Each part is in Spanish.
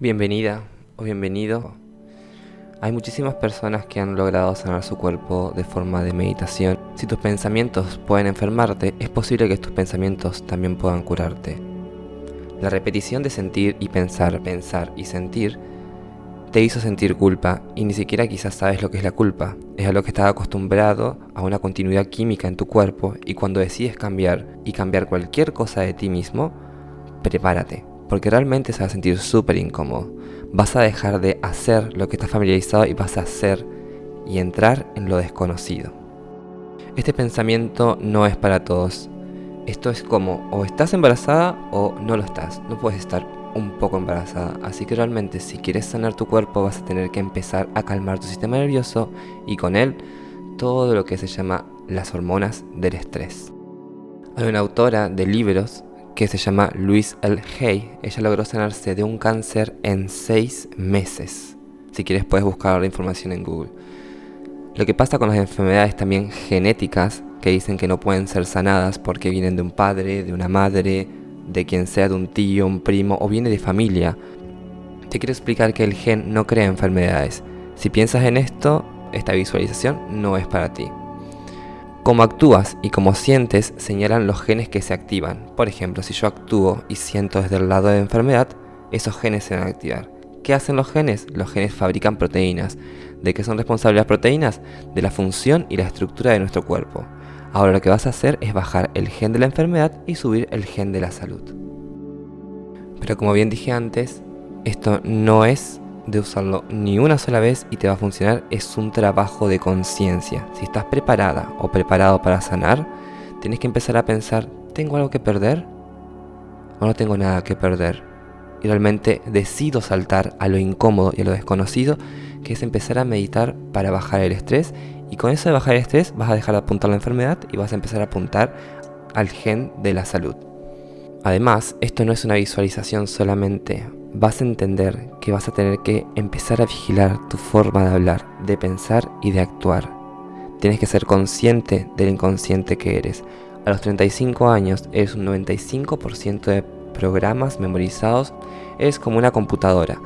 Bienvenida o bienvenido. Hay muchísimas personas que han logrado sanar su cuerpo de forma de meditación. Si tus pensamientos pueden enfermarte, es posible que tus pensamientos también puedan curarte. La repetición de sentir y pensar, pensar y sentir te hizo sentir culpa y ni siquiera quizás sabes lo que es la culpa. Es a lo que estás acostumbrado a una continuidad química en tu cuerpo y cuando decides cambiar y cambiar cualquier cosa de ti mismo, prepárate, porque realmente se va a sentir súper incómodo. Vas a dejar de hacer lo que estás familiarizado y vas a hacer y entrar en lo desconocido. Este pensamiento no es para todos. Esto es como o estás embarazada o no lo estás. No puedes estar un poco embarazada, así que realmente si quieres sanar tu cuerpo vas a tener que empezar a calmar tu sistema nervioso y con él todo lo que se llama las hormonas del estrés. Hay una autora de libros que se llama Louise L. Hay, ella logró sanarse de un cáncer en 6 meses. Si quieres puedes buscar la información en Google. Lo que pasa con las enfermedades también genéticas que dicen que no pueden ser sanadas porque vienen de un padre, de una madre, de quien sea, de un tío, un primo o viene de familia. Te quiero explicar que el gen no crea enfermedades. Si piensas en esto, esta visualización no es para ti. Cómo actúas y cómo sientes señalan los genes que se activan. Por ejemplo, si yo actúo y siento desde el lado de enfermedad, esos genes se van a activar. ¿Qué hacen los genes? Los genes fabrican proteínas. ¿De qué son responsables las proteínas? De la función y la estructura de nuestro cuerpo. Ahora lo que vas a hacer es bajar el gen de la enfermedad y subir el gen de la salud. Pero como bien dije antes, esto no es de usarlo ni una sola vez y te va a funcionar, es un trabajo de conciencia. Si estás preparada o preparado para sanar, tienes que empezar a pensar, ¿tengo algo que perder? ¿O no tengo nada que perder? Y realmente decido saltar a lo incómodo y a lo desconocido, que es empezar a meditar para bajar el estrés y con eso de bajar el estrés vas a dejar de apuntar la enfermedad y vas a empezar a apuntar al gen de la salud. Además, esto no es una visualización solamente. Vas a entender que vas a tener que empezar a vigilar tu forma de hablar, de pensar y de actuar. Tienes que ser consciente del inconsciente que eres. A los 35 años eres un 95% de programas memorizados, eres como una computadora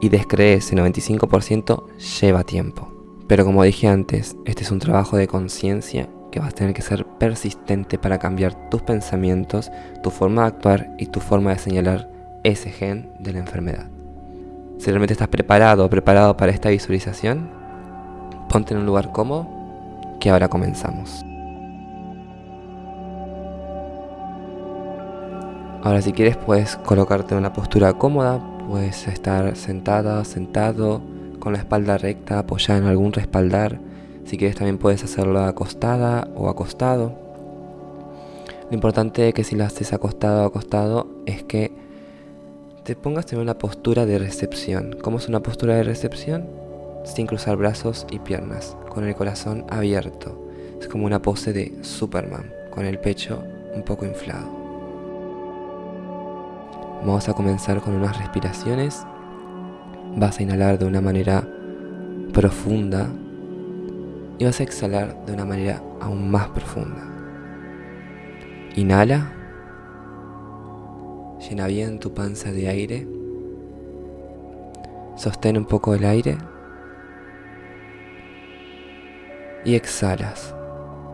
y descreer ese 95% lleva tiempo. Pero como dije antes, este es un trabajo de conciencia que vas a tener que ser persistente para cambiar tus pensamientos, tu forma de actuar y tu forma de señalar ese gen de la enfermedad. Si realmente estás preparado o preparado para esta visualización, ponte en un lugar cómodo que ahora comenzamos. Ahora si quieres puedes colocarte en una postura cómoda, puedes estar sentada, sentado, con la espalda recta apoyada en algún respaldar. Si quieres también puedes hacerlo acostada o acostado. Lo importante es que si lo haces acostado o acostado es que te pongas en una postura de recepción. ¿Cómo es una postura de recepción? Sin cruzar brazos y piernas, con el corazón abierto. Es como una pose de Superman, con el pecho un poco inflado. Vamos a comenzar con unas respiraciones Vas a inhalar de una manera profunda y vas a exhalar de una manera aún más profunda. Inhala, llena bien tu panza de aire, sostén un poco el aire y exhalas.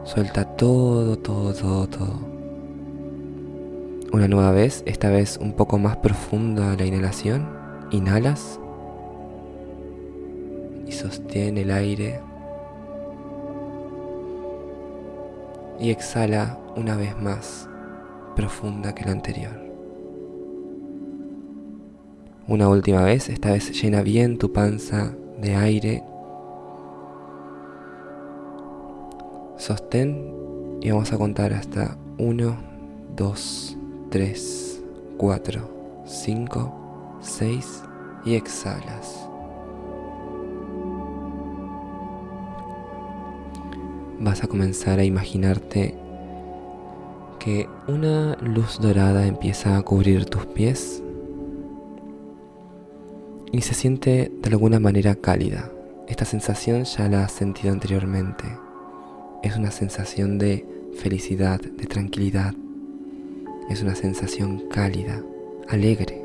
Suelta todo, todo, todo, todo. Una nueva vez, esta vez un poco más profunda la inhalación. Inhalas y sostiene el aire y exhala una vez más profunda que la anterior. Una última vez, esta vez llena bien tu panza de aire. Sostén y vamos a contar hasta 1, 2, 3, 4, 5, 6 y exhalas. Vas a comenzar a imaginarte que una luz dorada empieza a cubrir tus pies y se siente de alguna manera cálida. Esta sensación ya la has sentido anteriormente. Es una sensación de felicidad, de tranquilidad. Es una sensación cálida, alegre.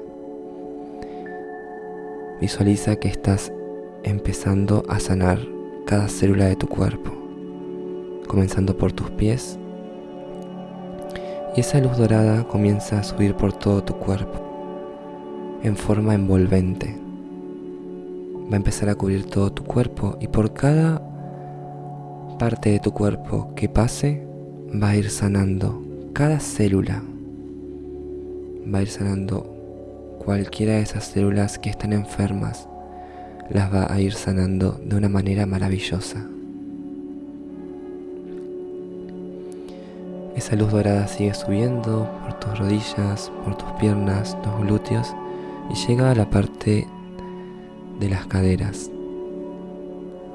Visualiza que estás empezando a sanar cada célula de tu cuerpo, comenzando por tus pies. Y esa luz dorada comienza a subir por todo tu cuerpo, en forma envolvente. Va a empezar a cubrir todo tu cuerpo y por cada parte de tu cuerpo que pase, va a ir sanando cada célula. Va a ir sanando cualquiera de esas células que están enfermas las va a ir sanando de una manera maravillosa. Esa luz dorada sigue subiendo por tus rodillas, por tus piernas, tus glúteos y llega a la parte de las caderas.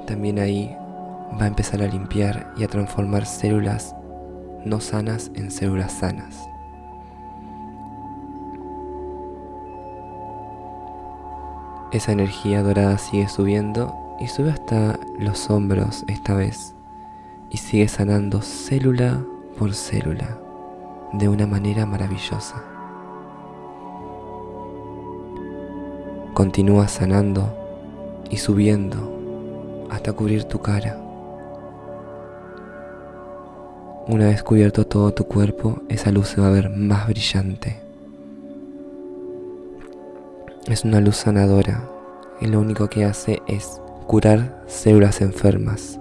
También ahí va a empezar a limpiar y a transformar células no sanas en células sanas. Esa energía dorada sigue subiendo y sube hasta los hombros esta vez y sigue sanando célula por célula de una manera maravillosa. Continúa sanando y subiendo hasta cubrir tu cara. Una vez cubierto todo tu cuerpo, esa luz se va a ver más brillante es una luz sanadora y lo único que hace es curar células enfermas.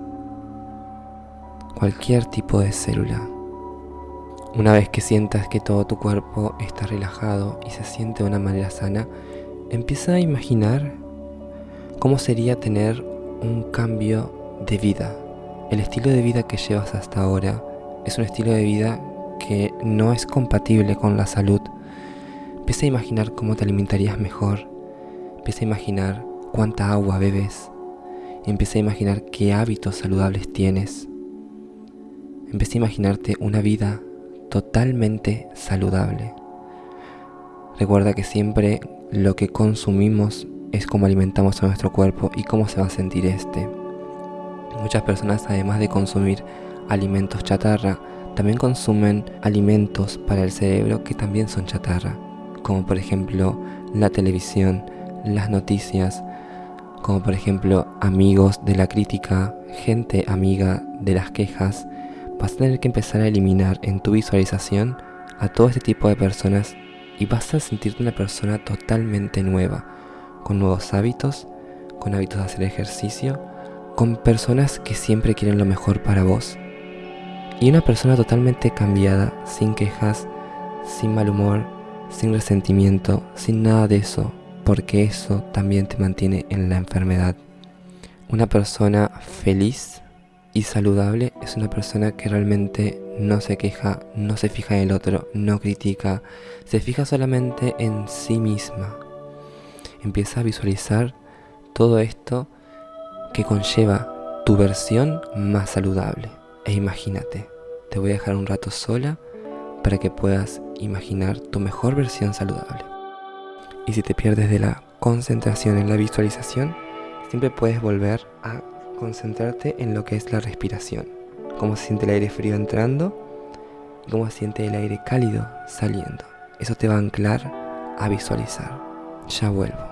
Cualquier tipo de célula. Una vez que sientas que todo tu cuerpo está relajado y se siente de una manera sana, empieza a imaginar cómo sería tener un cambio de vida. El estilo de vida que llevas hasta ahora es un estilo de vida que no es compatible con la salud Empieza a imaginar cómo te alimentarías mejor. Empieza a imaginar cuánta agua bebes. Empieza a imaginar qué hábitos saludables tienes. Empieza a imaginarte una vida totalmente saludable. Recuerda que siempre lo que consumimos es como alimentamos a nuestro cuerpo y cómo se va a sentir este. Muchas personas además de consumir alimentos chatarra, también consumen alimentos para el cerebro que también son chatarra como por ejemplo la televisión, las noticias, como por ejemplo amigos de la crítica, gente amiga de las quejas, vas a tener que empezar a eliminar en tu visualización a todo este tipo de personas y vas a sentirte una persona totalmente nueva, con nuevos hábitos, con hábitos de hacer ejercicio, con personas que siempre quieren lo mejor para vos. Y una persona totalmente cambiada, sin quejas, sin mal humor, sin resentimiento, sin nada de eso, porque eso también te mantiene en la enfermedad. Una persona feliz y saludable es una persona que realmente no se queja, no se fija en el otro, no critica, se fija solamente en sí misma. Empieza a visualizar todo esto que conlleva tu versión más saludable. E imagínate, te voy a dejar un rato sola para que puedas imaginar tu mejor versión saludable. Y si te pierdes de la concentración en la visualización, siempre puedes volver a concentrarte en lo que es la respiración. Cómo se siente el aire frío entrando y cómo se siente el aire cálido saliendo. Eso te va a anclar a visualizar. Ya vuelvo.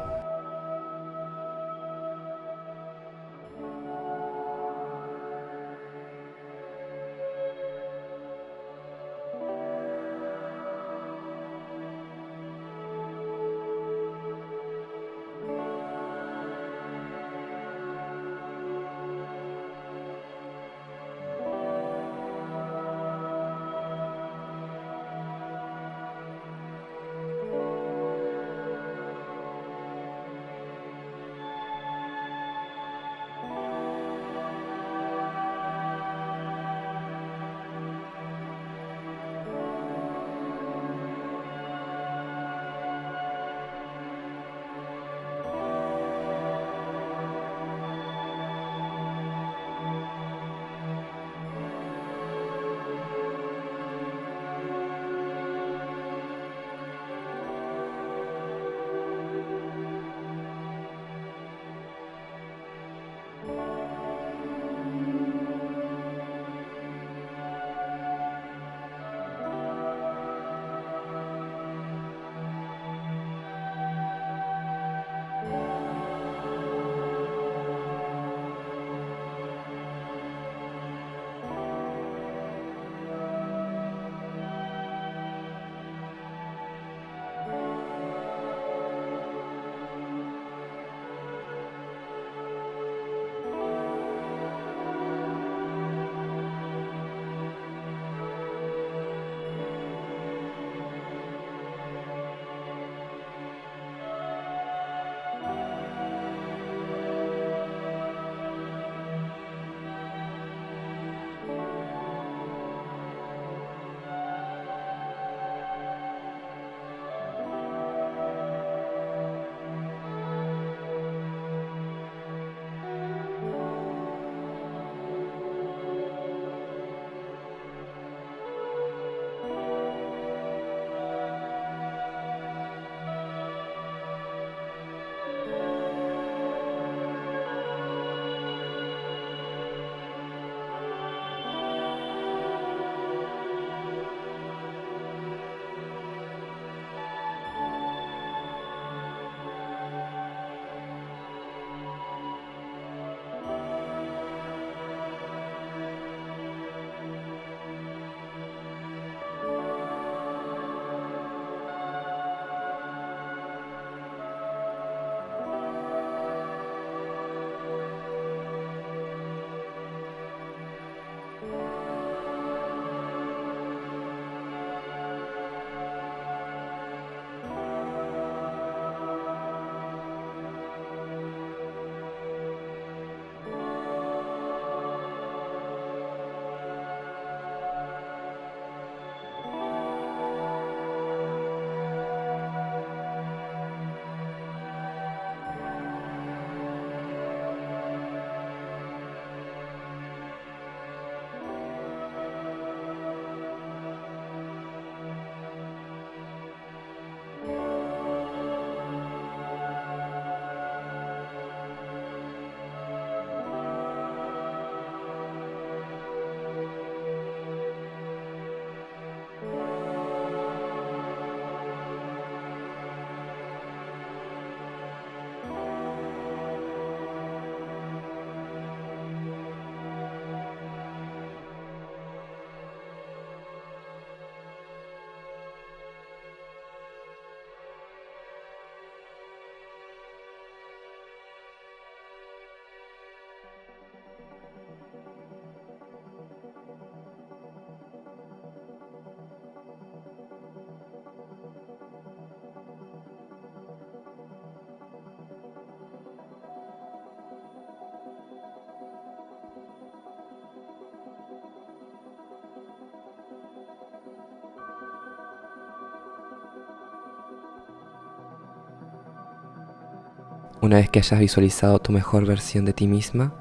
Una vez que hayas visualizado tu mejor versión de ti misma,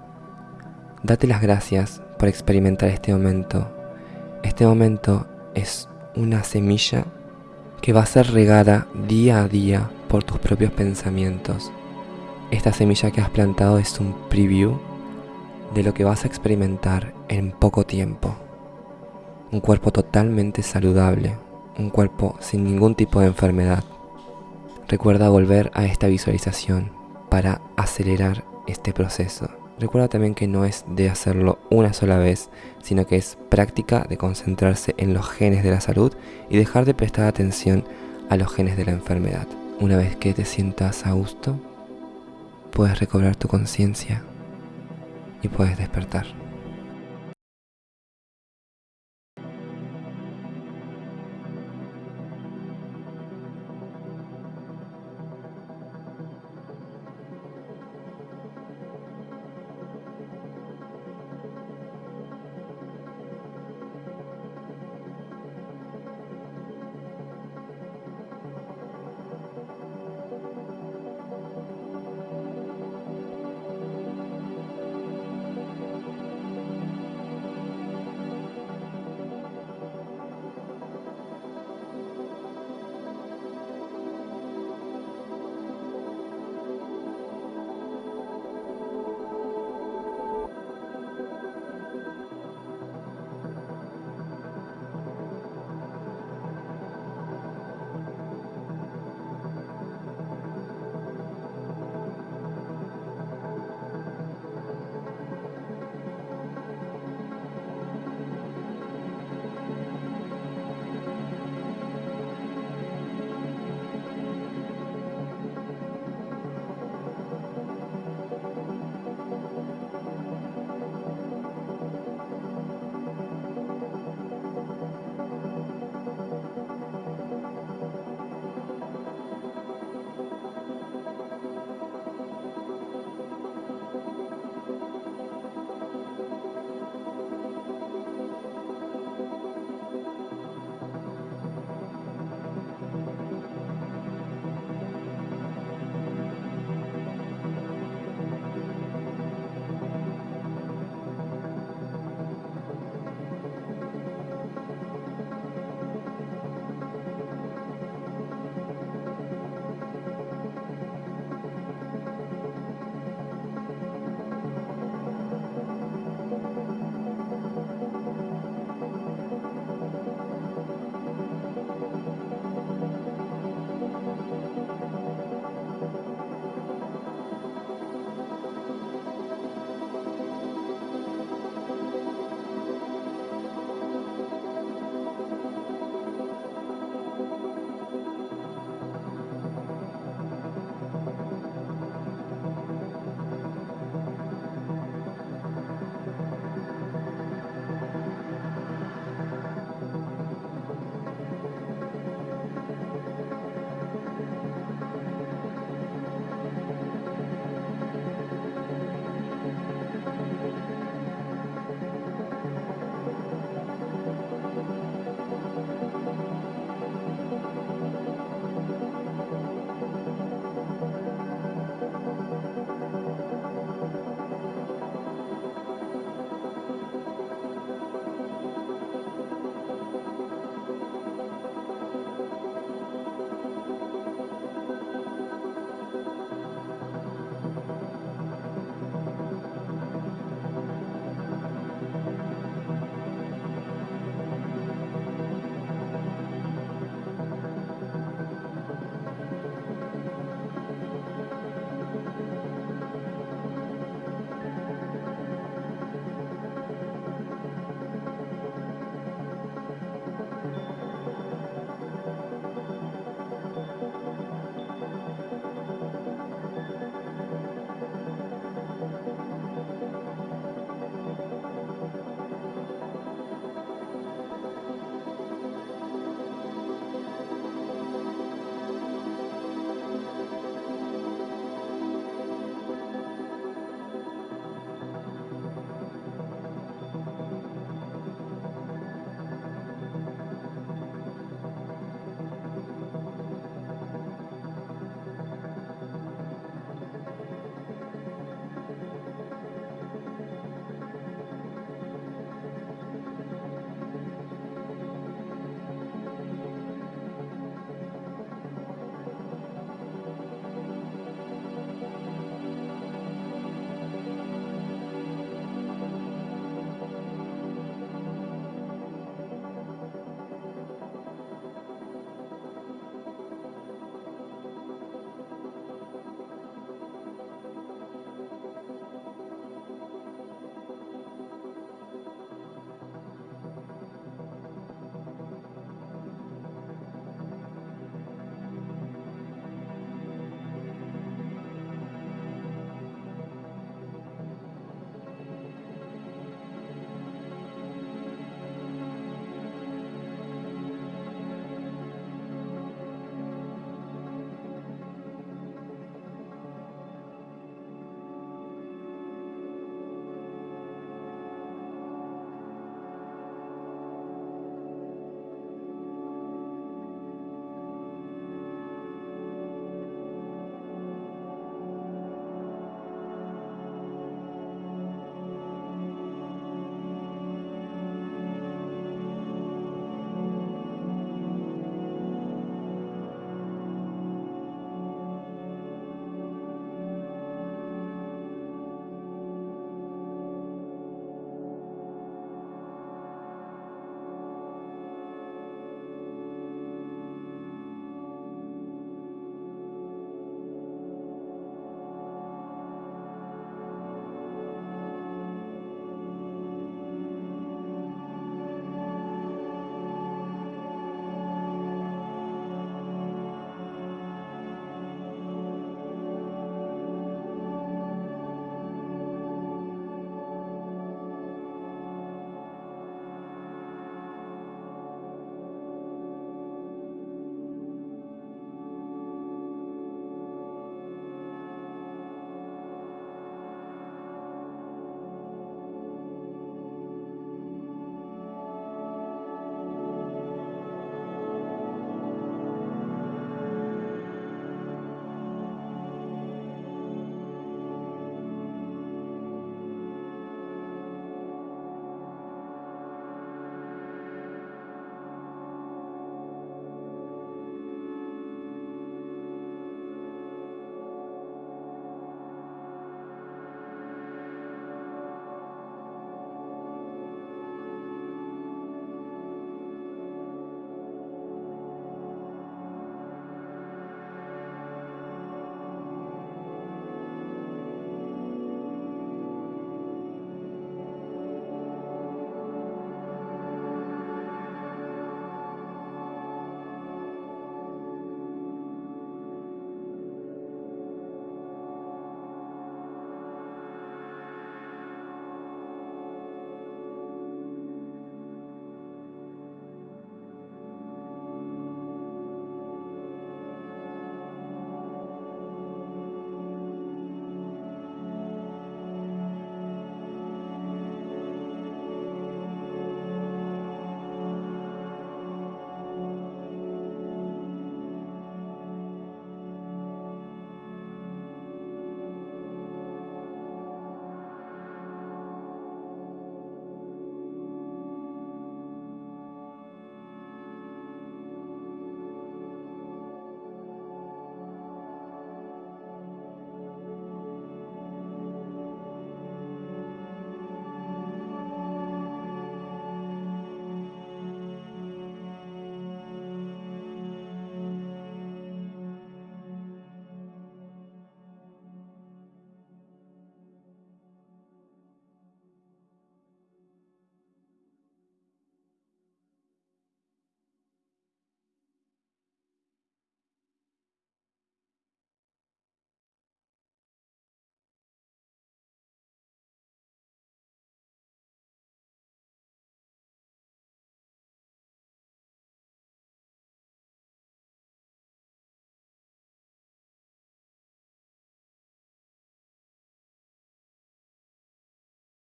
date las gracias por experimentar este momento. Este momento es una semilla que va a ser regada día a día por tus propios pensamientos. Esta semilla que has plantado es un preview de lo que vas a experimentar en poco tiempo. Un cuerpo totalmente saludable, un cuerpo sin ningún tipo de enfermedad. Recuerda volver a esta visualización para acelerar este proceso. Recuerda también que no es de hacerlo una sola vez, sino que es práctica de concentrarse en los genes de la salud y dejar de prestar atención a los genes de la enfermedad. Una vez que te sientas a gusto, puedes recobrar tu conciencia y puedes despertar.